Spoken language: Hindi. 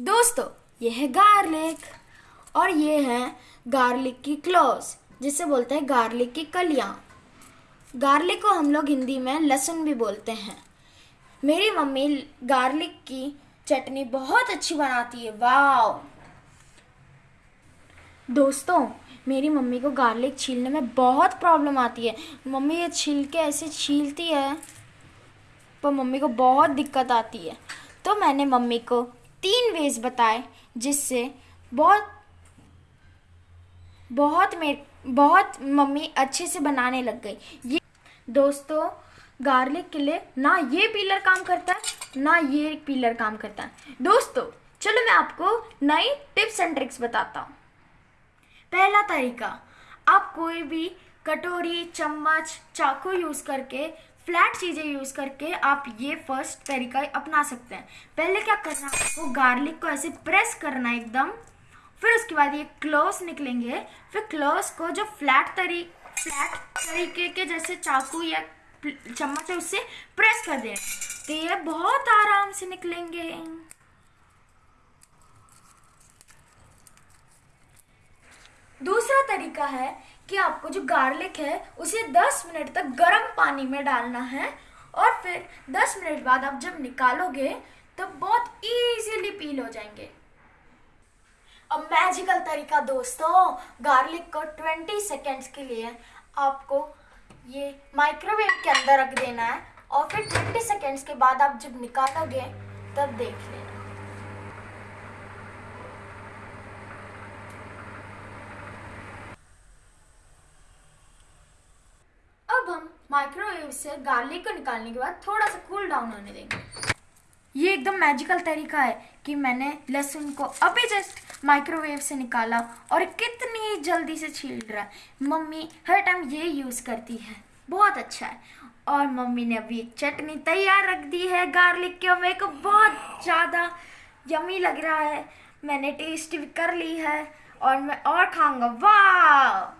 दोस्तों ये है गार्लिक और ये है गार्लिक की क्लोज, जिसे बोलते हैं गार्लिक की कलियाँ। गार्लिक को हम लोग हिंदी में लहसुन भी बोलते हैं। मेरी मम्मी गार्लिक की चटनी बहुत अच्छी बनाती है वाह दोस्तों, मेरी मम्मी को गार्लिक छीलने में बहुत प्रॉब्लम आती है। मम्मी ये छील के ऐसे छीलती है, पर मम्मी को बहुत दिक्कत आती है। तो मैंने मम्मी को तीन वेज बताए, जिससे बहुत बहुत मेरे, बहुत मम्मी अच्छे से बनाने लग गई। ये, दोस्तों गार्लिक के लिए ना ये पीलर काम करता है, ना ये पीलर काम करता है। दोस्तों, चलो मैं आपको नई टिप्स एंड ट्रिक्स बताता हूँ। पहला तरीका, आप कोई भी कटोरी, चम्मच, चाकू यूज़ करके फ्लैट चीज़ें यूज़ करके आप ये फ़र्स्ट तरीका अपना सकते हैं। पहले क्या करना है, आपको गार्लिक को ऐसे प्रेस करना एकदम, फिर उसके बाद ये क्लोज निकलेंगे। फिर क्लोज को जो फ्लैट तरी फ्लैट तरीके के जैसे चाकू या चम्मच है, उससे प्रेस कर देना तो ये बहुत आराम से निकलेंगे। दूसरा तरीका है कि आपको जो गार्लिक है, उसे 10 मिनट तक गर्म पानी में डालना है और फिर 10 मिनट बाद आप जब निकालोगे तो बहुत इजीली पील हो जाएँगे। अब मैजिकल तरीका दोस्तों गार्लिक को 20 सेकेंड्स के लिए आपको ये माइक्रोवेव के अंदर रख देना है और फिर 20 सेकेंड्स के बाद आप जब निकालोगे, तब देख लेना अब हम माइक्रोवेव से गार्लिक को निकालने के बाद थोड़ा सा कूल डाउन होने देंगे। ये एकदम मैजिकल तरीका है कि मैंने लहसुन को अभी जस्ट माइक्रोवेव से निकाला और कितनी जल्दी से छील रहा है। मम्मी हर टाइम ये यूज़ करती है। बहुत अच्छा है। और मम्मी ने अभी चटनी तैयार रख दी है गार्लिक की मेरे को बहुत ज़्यादा यमी लग रहा है। मैंने टेस्ट भी कर ली है और मैं और खाऊँगा। वाह